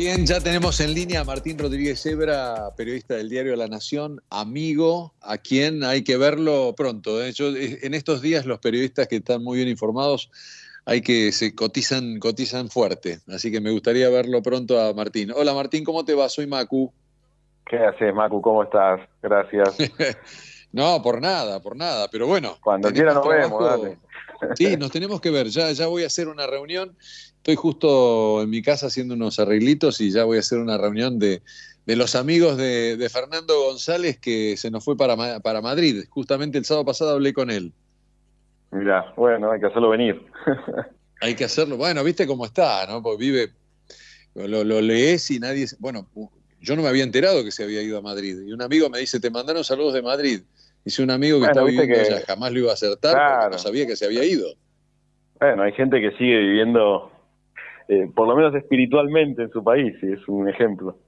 Bien, ya tenemos en línea a Martín Rodríguez Ebra, periodista del diario La Nación, amigo, a quien hay que verlo pronto. ¿eh? en estos días los periodistas que están muy bien informados hay que se cotizan, cotizan fuerte, así que me gustaría verlo pronto a Martín. Hola Martín, ¿cómo te va? Soy Macu. ¿Qué haces, Macu? ¿Cómo estás? Gracias. no, por nada, por nada, pero bueno. Cuando quiera nos vemos, dale. Sí, nos tenemos que ver. Ya, ya voy a hacer una reunión estoy justo en mi casa haciendo unos arreglitos y ya voy a hacer una reunión de, los amigos de, Fernando González que se nos fue para, para Madrid. Justamente el sábado pasado hablé con él. Mira, bueno, hay que hacerlo venir. hay que hacerlo. Bueno, viste cómo está, ¿no? Porque vive, lo, lees y nadie. Bueno, yo no me había enterado que se había ido a Madrid. Y un amigo me dice: Te mandaron saludos de Madrid. Dice un amigo que está viviendo allá, jamás lo iba a acertar porque no sabía que se había ido. Bueno, hay gente que sigue viviendo eh, por lo menos espiritualmente en su país, y es un ejemplo.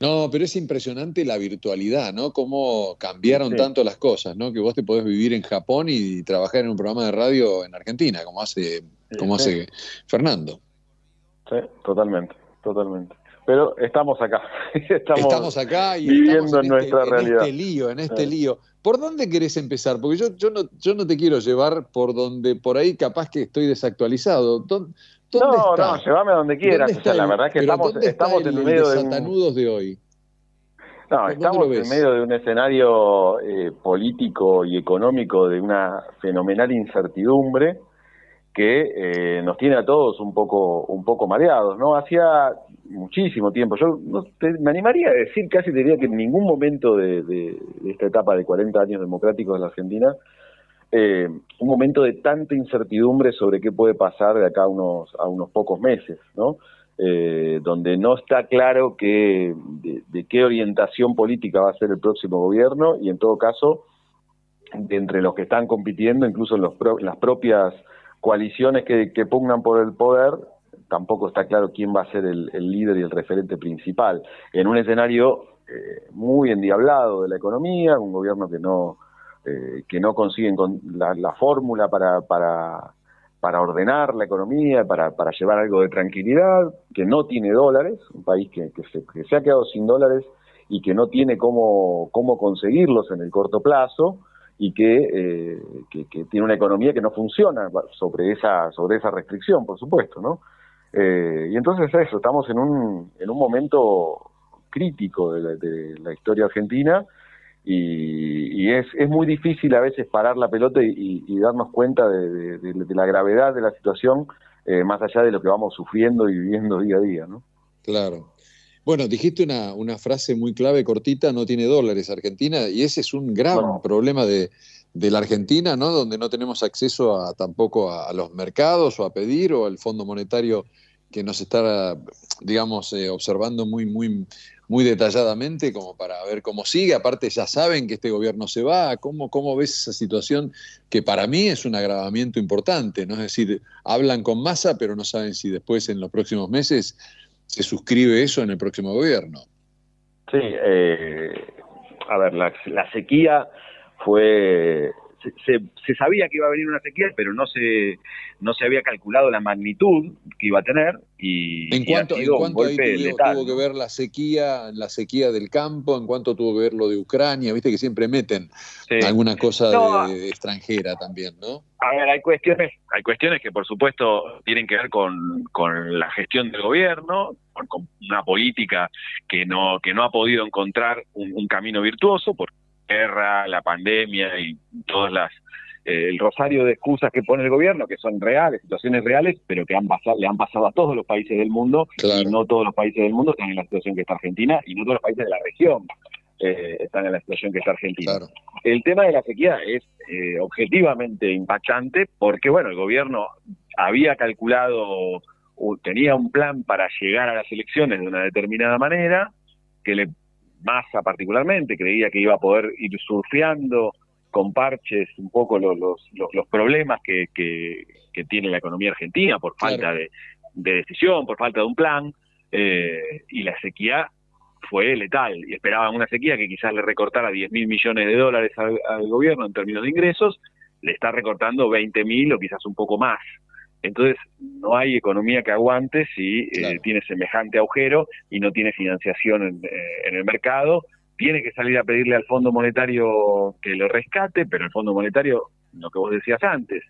No, pero es impresionante la virtualidad, ¿no? Cómo cambiaron tanto las cosas, ¿no? Que vos te podés vivir en Japón y trabajar en un programa de radio en Argentina, como hace, como hace Fernando. Sí, totalmente, totalmente. Pero estamos acá. Estamos, acá y viviendo en, este, nuestra realidad. En este lío, en este lío. ¿Por dónde querés empezar? Porque yo, yo, no, yo no te quiero llevar por donde por ahí capaz que estoy desactualizado no, no, llévame a donde quieras. la verdad es que estamos, estamos en medio de un... de hoy. No, estamos en medio de un escenario eh, político y económico de una fenomenal incertidumbre que eh, nos tiene a todos un poco un poco mareados, ¿no? Hacía muchísimo tiempo, yo no, me animaría a decir, casi diría que en ningún momento de, de, de esta etapa de 40 años democráticos de la Argentina eh, un momento de tanta incertidumbre sobre qué puede pasar de acá a unos, a unos pocos meses, ¿no? Eh, donde no está claro que, de, qué orientación política va a ser el próximo gobierno y en todo caso, entre los que están compitiendo, incluso en, los las propias coaliciones que, pugnan por el poder, tampoco está claro quién va a ser el, líder y el referente principal. En un escenario eh, muy endiablado de la economía, un gobierno que no eh, que no consiguen la, la fórmula para, para, para, ordenar la economía, para, para, llevar algo de tranquilidad, que no tiene dólares, un país que, que, se, que, se, ha quedado sin dólares y que no tiene cómo, cómo conseguirlos en el corto plazo y que, eh, que, tiene una economía que no funciona sobre esa, sobre esa restricción, por supuesto, ¿no? Eh, y entonces eso, estamos en un, en un momento crítico de de la historia argentina, y, es, es, muy difícil a veces parar la pelota y, darnos cuenta de, la gravedad de la situación eh, más allá de lo que vamos sufriendo y viviendo día a día, ¿no? Claro. Bueno, dijiste una, una frase muy clave, cortita, no tiene dólares Argentina, y ese es un gran problema de, de, la Argentina, ¿no? Donde no tenemos acceso a, tampoco a, los mercados o a pedir o al Fondo Monetario que nos está, digamos, eh, observando muy, muy, muy detalladamente como para ver cómo sigue. Aparte ya saben que este gobierno se va. ¿Cómo, cómo ves esa situación que para mí es un agravamiento importante? ¿no? Es decir, hablan con masa, pero no saben si después en los próximos meses se suscribe eso en el próximo gobierno. Sí, eh, a ver, la, la sequía fue se, se, sabía que iba a venir una sequía, pero no se no se había calculado la magnitud que iba a tener y, ¿En cuanto, ¿en cuanto tuvo, que ver la sequía, la sequía del campo? ¿En cuanto tuvo que ver lo de Ucrania? Viste que siempre meten alguna cosa de, extranjera también, ¿no? A ver, hay cuestiones, hay cuestiones que por supuesto tienen que ver con, con la gestión del gobierno, con, una política que no que no ha podido encontrar un, un camino virtuoso, porque guerra, la pandemia y todas las eh, el rosario de excusas que pone el gobierno, que son reales, situaciones reales, pero que han pasado, le han pasado a todos los países del mundo, y no todos los países del mundo están en la situación que está Argentina, y no todos los países de la región eh, están en la situación que está Argentina. El tema de la sequía es eh, objetivamente impactante, porque bueno, el gobierno había calculado, tenía un plan para llegar a las elecciones de una determinada manera, que le Massa particularmente, creía que iba a poder ir surfeando con parches un poco los, los, los, problemas que, que, tiene la economía argentina por falta de, decisión, por falta de un plan, eh, y la sequía fue letal, y esperaban una sequía que quizás le recortara 10 mil millones de dólares al, gobierno en términos de ingresos, le está recortando 20 mil o quizás un poco más. Entonces, no hay economía que aguante si eh, tiene semejante agujero y no tiene financiación en, eh, en, el mercado. Tiene que salir a pedirle al Fondo Monetario que lo rescate, pero el Fondo Monetario, lo que vos decías antes,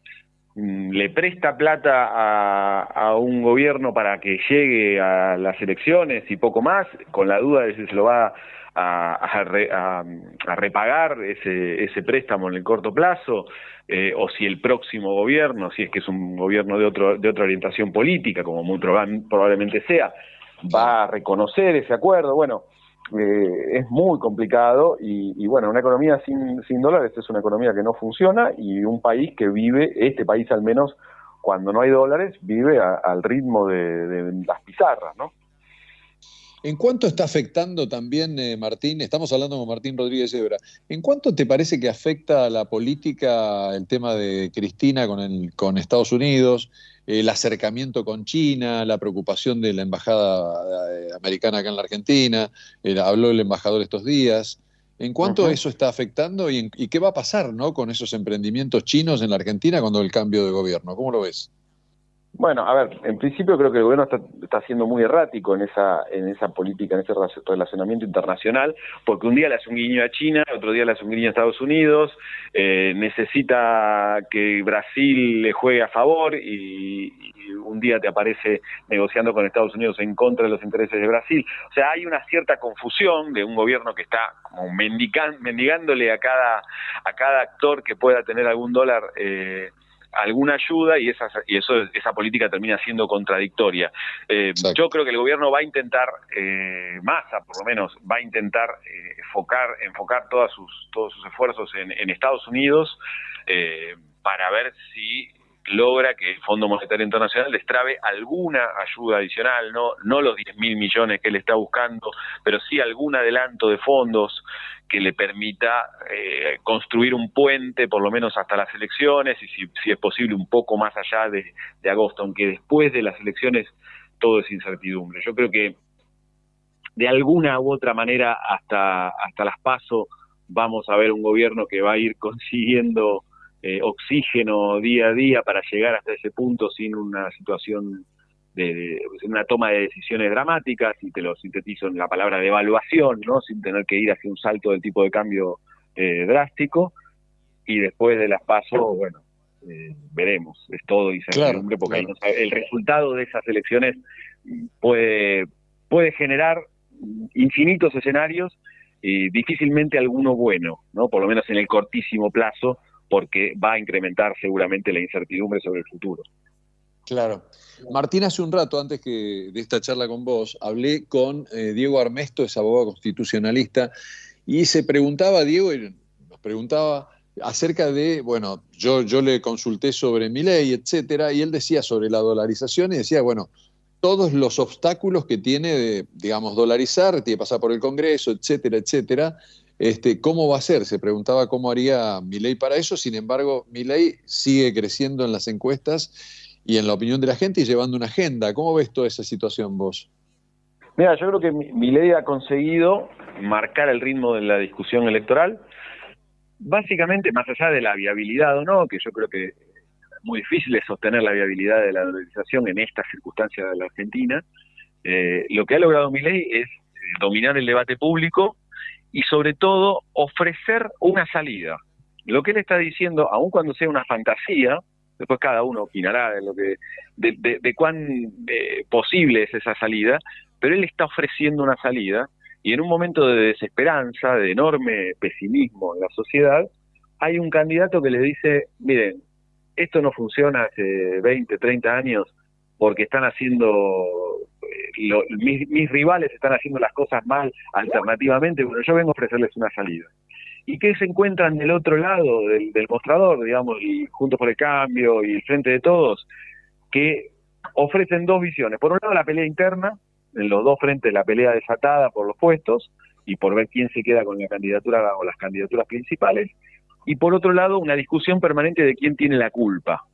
le presta plata a, a, un gobierno para que llegue a las elecciones y poco más, con la duda de si se lo va a, a, repagar ese, ese préstamo en el corto plazo, eh, o si el próximo gobierno, si es que es un gobierno de, otro, de otra orientación política, como muy probablemente sea, va a reconocer ese acuerdo. Bueno, eh, es muy complicado y, y, bueno, una economía sin, dólares es una economía que no funciona y un país que vive, este país al menos, cuando no hay dólares, vive al ritmo de, de las pizarras, ¿no? ¿En cuánto está afectando también, eh, Martín? Estamos hablando con Martín Rodríguez Ebra. ¿En cuánto te parece que afecta a la política el tema de Cristina con, el, con Estados Unidos, el acercamiento con China, la preocupación de la embajada eh, americana acá en la Argentina? habló el embajador estos días. ¿En cuánto eso está afectando y, y, qué va a pasar ¿no? con esos emprendimientos chinos en la Argentina cuando el cambio de gobierno? ¿Cómo lo ves? Bueno, a ver, en principio creo que el gobierno está, está, siendo muy errático en esa, en esa política, en ese relacionamiento internacional, porque un día le hace un guiño a China, otro día le hace un guiño a Estados Unidos, eh, necesita que Brasil le juegue a favor y, un día te aparece negociando con Estados Unidos en contra de los intereses de Brasil. O sea, hay una cierta confusión de un gobierno que está como mendigándole a cada, a cada actor que pueda tener algún dólar. Eh, alguna ayuda y esa, y eso, esa política termina siendo contradictoria. Eh, yo creo que el gobierno va a intentar, eh, Massa por lo menos, va a intentar eh, enfocar, enfocar todas sus, todos sus esfuerzos en, en Estados Unidos eh, para ver si logra que el Fondo Monetario Internacional destrabe alguna ayuda adicional, no, no los 10 mil millones que él está buscando, pero sí algún adelanto de fondos que le permita eh, construir un puente, por lo menos hasta las elecciones, y si, es posible un poco más allá de, de, agosto, aunque después de las elecciones todo es incertidumbre. Yo creo que de alguna u otra manera hasta, hasta las paso vamos a ver un gobierno que va a ir consiguiendo eh, oxígeno día a día para llegar hasta ese punto sin una situación de, de, una toma de decisiones dramáticas, y te lo sintetizo en la palabra de evaluación, ¿no? sin tener que ir hacia un salto del tipo de cambio eh, drástico, y después de las pasos, bueno, eh, veremos, es todo incertidumbre, claro, porque claro. el resultado de esas elecciones puede, puede generar infinitos escenarios y difícilmente alguno bueno, ¿no? por lo menos en el cortísimo plazo, porque va a incrementar seguramente la incertidumbre sobre el futuro. Claro. Martín, hace un rato, antes que de esta charla con vos, hablé con eh, Diego Armesto, es abogado constitucionalista, y se preguntaba, Diego, nos preguntaba acerca de, bueno, yo, yo le consulté sobre mi ley, etcétera, y él decía sobre la dolarización y decía, bueno, todos los obstáculos que tiene de, digamos, dolarizar, tiene que pasar por el Congreso, etcétera, etcétera, este, ¿Cómo va a ser? Se preguntaba cómo haría Milei para eso, sin embargo, Milei sigue creciendo en las encuestas y en la opinión de la gente y llevando una agenda. ¿Cómo ves toda esa situación vos? Mira, yo creo que Milei ha conseguido marcar el ritmo de la discusión electoral, básicamente más allá de la viabilidad o no, que yo creo que es muy difícil de sostener la viabilidad de la dolarización en estas circunstancias de la Argentina, eh, lo que ha logrado Milei es dominar el debate público y sobre todo ofrecer una salida. Lo que él está diciendo, aun cuando sea una fantasía, después cada uno opinará de lo que de, de, de cuán eh, posible es esa salida, pero él está ofreciendo una salida y en un momento de desesperanza, de enorme pesimismo en la sociedad, hay un candidato que le dice, miren, esto no funciona hace 20, 30 años porque están haciendo lo, mis, rivales están haciendo las cosas mal alternativamente, bueno, yo vengo a ofrecerles una salida. ¿Y qué se encuentran del otro lado del, del mostrador, digamos, y Juntos por el Cambio y el Frente de Todos? Que ofrecen dos visiones. Por un lado, la pelea interna, en los dos frentes la pelea desatada por los puestos y por ver quién se queda con la candidatura o las candidaturas principales. Y por otro lado, una discusión permanente de quién tiene la culpa.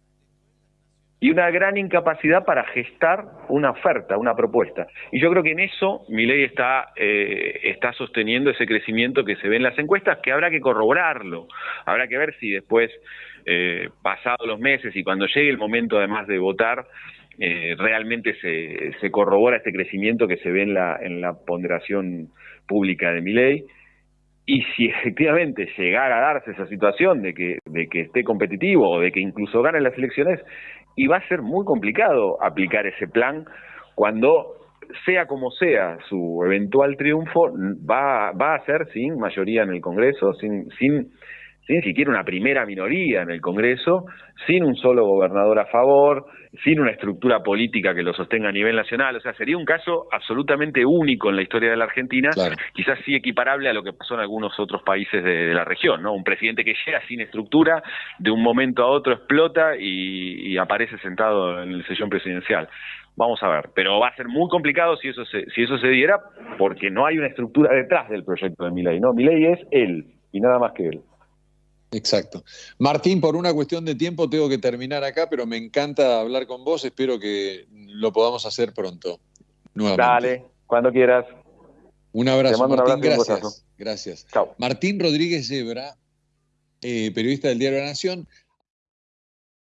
Y una gran incapacidad para gestar una oferta, una propuesta. Y yo creo que en eso mi ley está, eh, está sosteniendo ese crecimiento que se ve en las encuestas, que habrá que corroborarlo, habrá que ver si después, eh, pasados los meses y cuando llegue el momento además de votar, eh, realmente se, se corrobora este crecimiento que se ve en la, en la ponderación pública de mi ley y si efectivamente llegara a darse esa situación de que, de que esté competitivo o de que incluso gane las elecciones, y va a ser muy complicado aplicar ese plan cuando sea como sea su eventual triunfo, va, va a ser sin mayoría en el Congreso, sin, sin sin siquiera una primera minoría en el Congreso, sin un solo gobernador a favor, sin una estructura política que lo sostenga a nivel nacional. O sea, sería un caso absolutamente único en la historia de la Argentina, quizás sí equiparable a lo que pasó en algunos otros países de, la región, ¿no? Un presidente que llega sin estructura, de un momento a otro explota y, aparece sentado en el sillón presidencial. Vamos a ver, pero va a ser muy complicado si eso se, si eso se diera, porque no hay una estructura detrás del proyecto de Milei, ¿no? Milei es él y nada más que él. Exacto. Martín, por una cuestión de tiempo tengo que terminar acá, pero me encanta hablar con vos. Espero que lo podamos hacer pronto. Nuevamente. Dale, cuando quieras. Un abrazo, Martín. gracias. Gracias. Martín Rodríguez Zebra, eh, periodista del Diario de la Nación.